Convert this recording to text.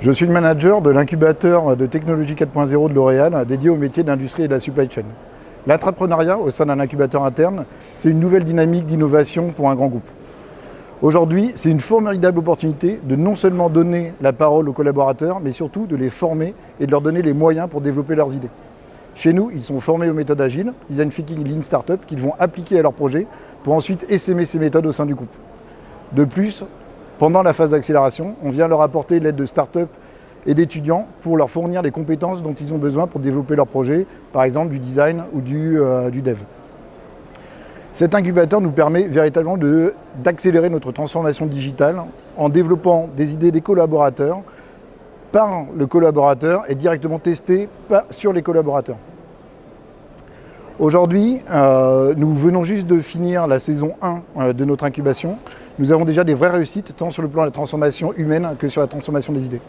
Je suis le manager de l'incubateur de technologie 4.0 de L'Oréal dédié au métier de l'industrie et de la supply chain. L'entrepreneuriat au sein d'un incubateur interne, c'est une nouvelle dynamique d'innovation pour un grand groupe. Aujourd'hui, c'est une formidable opportunité de non seulement donner la parole aux collaborateurs, mais surtout de les former et de leur donner les moyens pour développer leurs idées. Chez nous, ils sont formés aux méthodes agiles, design thinking, lean startup, qu'ils vont appliquer à leurs projets pour ensuite essaimer ces méthodes au sein du groupe. De plus, pendant la phase d'accélération, on vient leur apporter l'aide de start-up et d'étudiants pour leur fournir les compétences dont ils ont besoin pour développer leur projet, par exemple du design ou du, euh, du dev. Cet incubateur nous permet véritablement d'accélérer notre transformation digitale en développant des idées des collaborateurs par le collaborateur et directement testées sur les collaborateurs. Aujourd'hui, euh, nous venons juste de finir la saison 1 euh, de notre incubation. Nous avons déjà des vraies réussites, tant sur le plan de la transformation humaine que sur la transformation des idées.